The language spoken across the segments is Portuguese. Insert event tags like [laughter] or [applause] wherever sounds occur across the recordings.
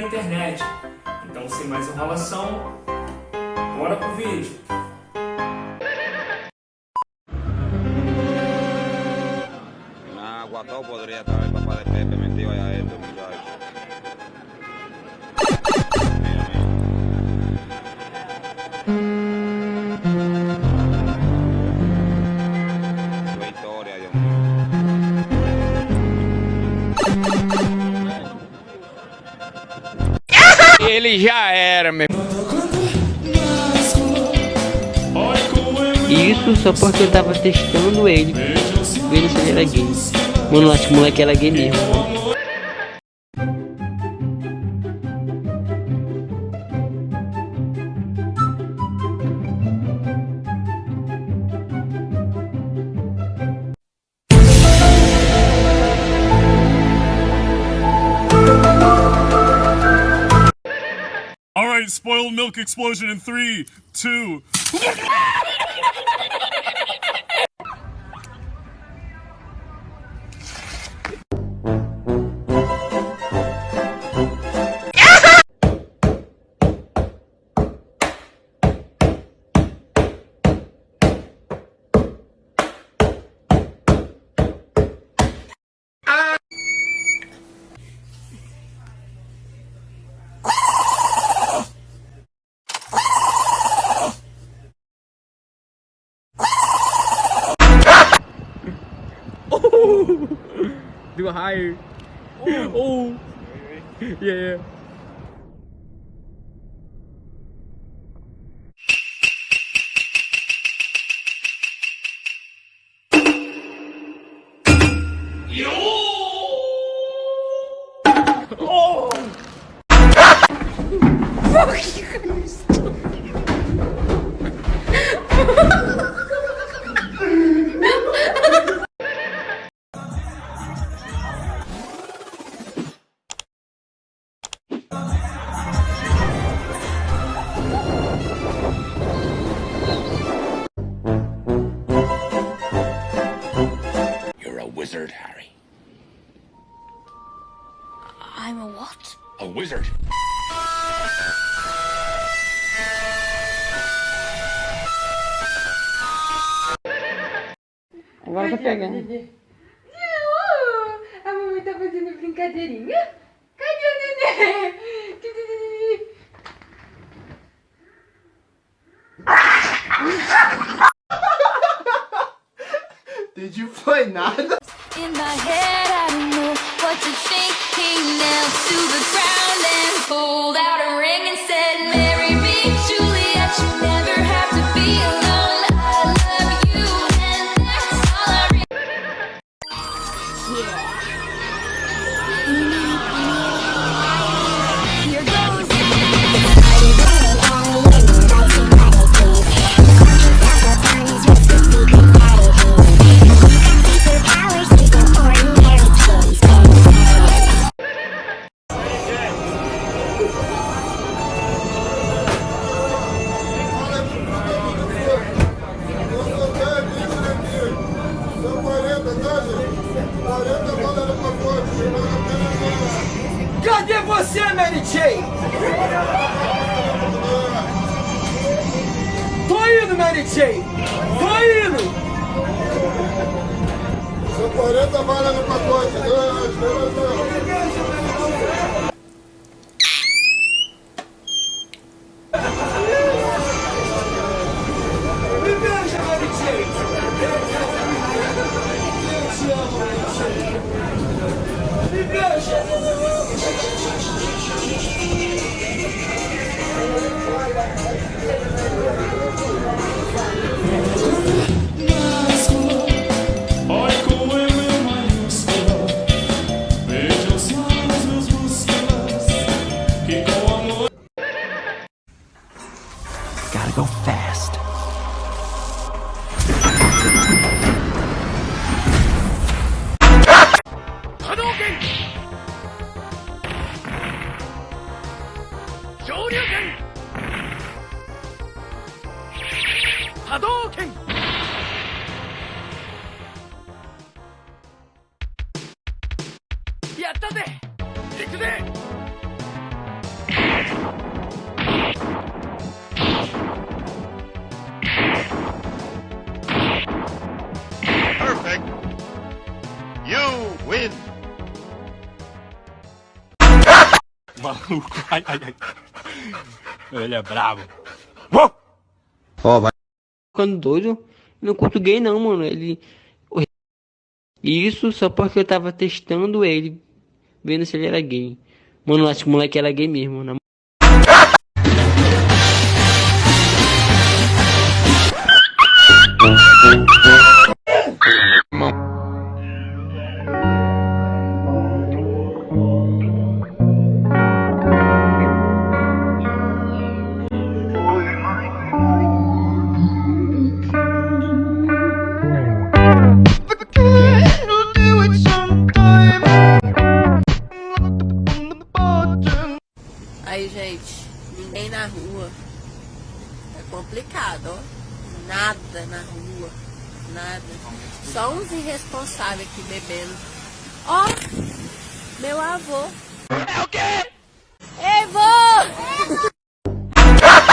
internet. Então sem mais enrolação, bora pro vídeo. Nah, Guató podría estar papá de Pepe metido allá adentro, Ele já era, meu. Isso só porque eu tava testando ele, vendo se ele era gay. Mano, acho que o moleque era gay mesmo. Spoiled milk explosion in three, two. [laughs] higher. Oh. [laughs] Yeah, yeah. Agora tá pegando. Uh, a mamãe tá fazendo brincadeirinha? Cadê o nenê? Entendi, foi nada. In my head, I don't know what to think. He knelt to the ground and pulled out a ring and said, Jane! Tô indo! São 40 balas no pacote. Dois, dois, dois. Maluco, [laughs] ai, ai, ai. Ele é brabo. Ó, vai. Ficando doido. Não curto gay não, mano. Ele. Isso só porque eu tava testando ele. Vendo se ele era gay. Mano, acho que o moleque era gay mesmo. Na... [laughs] Nada na rua. Nada. Só uns irresponsáveis aqui bebendo. Ó, meu avô. É o quê? Ei, vô!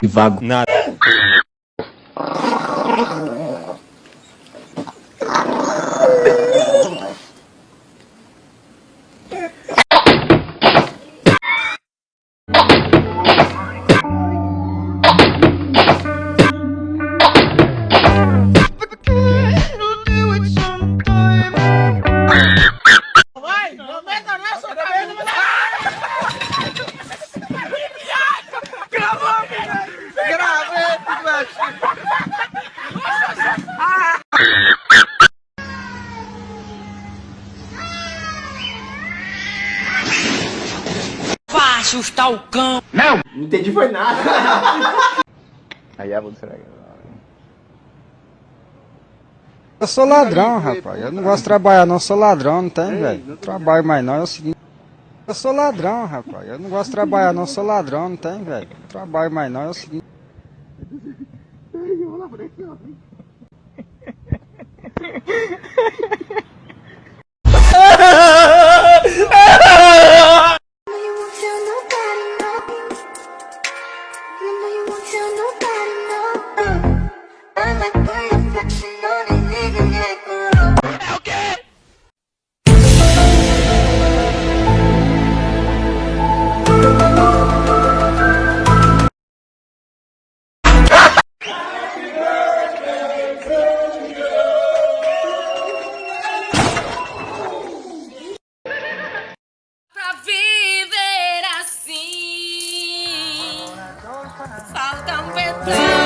[laughs] Vago. Nada. Vá assustar o cão. Não! Não entendi foi nada. [laughs] Aí é você Eu sou ladrão, rapaz. Eu não gosto de trabalhar não, eu sou ladrão, não tem, velho. Trabalho mais não, é o seguinte. Eu sou ladrão, rapaz. Eu não gosto de trabalhar não, eu sou ladrão, não tem, velho. Trabalho mais não, é o seguinte. Welcome with love.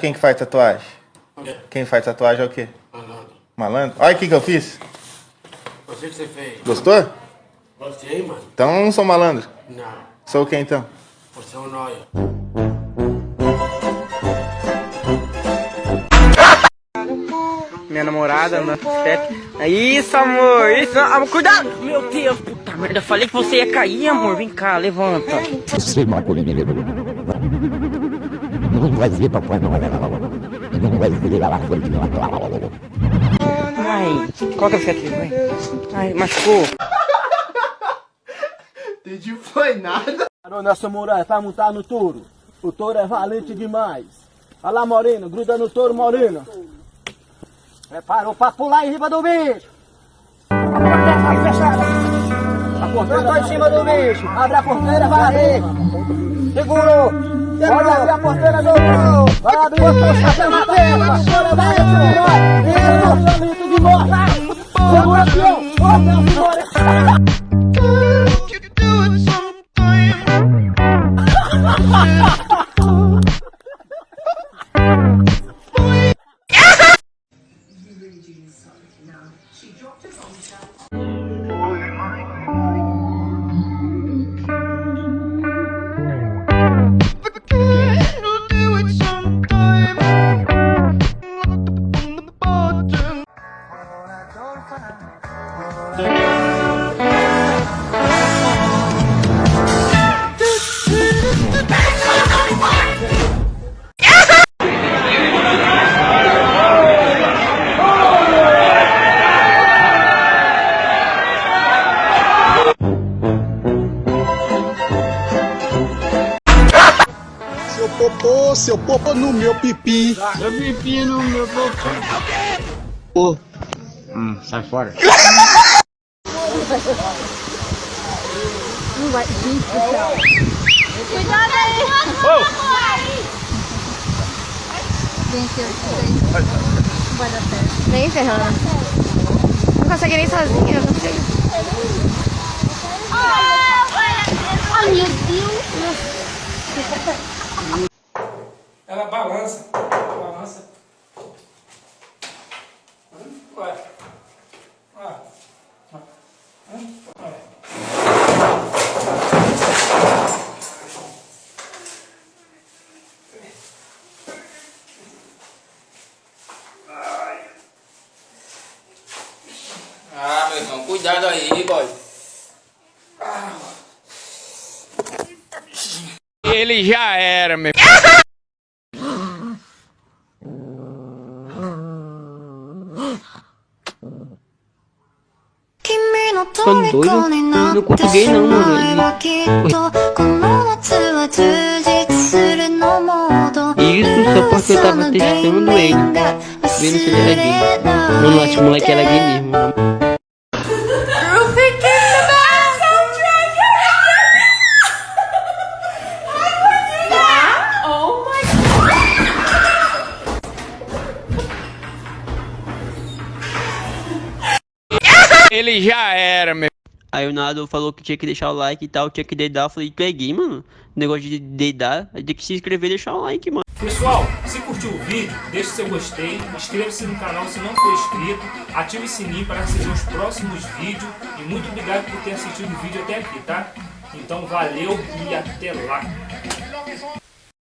Quem que faz tatuagem? Quem faz tatuagem é o quê? Malandro. Malandro? Olha o que que eu fiz. Você que você fez. Gostou? Gostei, mano. Então eu não sou malandro. Não. Sou o que então? Você é um nóia. Minha namorada, meu chefe. Isso, amor. Isso, amor. Cuidado. Meu Deus, puta merda. Falei que você ia cair, amor. Vem cá, levanta. Você matou ele. Não vai ver papai não. Não vai lá Ai, coloca a cicatriz, vai. Ai, machucou. Entendi foi nada. Carona, samurai, vai montar no touro. O touro é valente demais. Olha lá, Morena, gruda no touro, Morena. Preparou pra pular em cima do bicho. A porteira tá fechada. A porteira tá em cima do bicho. Abre a porteira, vai abrir. Pode abrir a porteira, doutor. Vai abrir. A porteira. Vassoura, vai, samurai. Isso, popô, seu popô no meu pipi. Seu pipi no meu popô. Pô. Hum, sai fora. Não vai. Gente do céu. Cuidado aí. Gente, eu sei. Não vai dar certo. Nem ferrando. Não consegue nem sozinha, não sei. Ai, meu Deus. Balança. Balança. Ué. Ué. Ué. Ah, meu irmão, cuidado aí, boy. Ele já era, meu. Ficando doido? Não gay não, mano. Isso só porque eu tava testando ele. Vendo se ele era gay. Não, não, acho que o moleque era gay mesmo. Oh my Ele já era, meu. Aí o Nado falou que tinha que deixar o like e tal, tinha que dedar. Eu falei, tu é gay, mano? Negócio de dedar, tem que se inscrever e deixar o like, mano. Pessoal, se curtiu o vídeo, deixe seu gostei, inscreva-se no canal se não for inscrito, ative o sininho para receber os próximos vídeos e muito obrigado por ter assistido o vídeo até aqui, tá? Então valeu e até lá!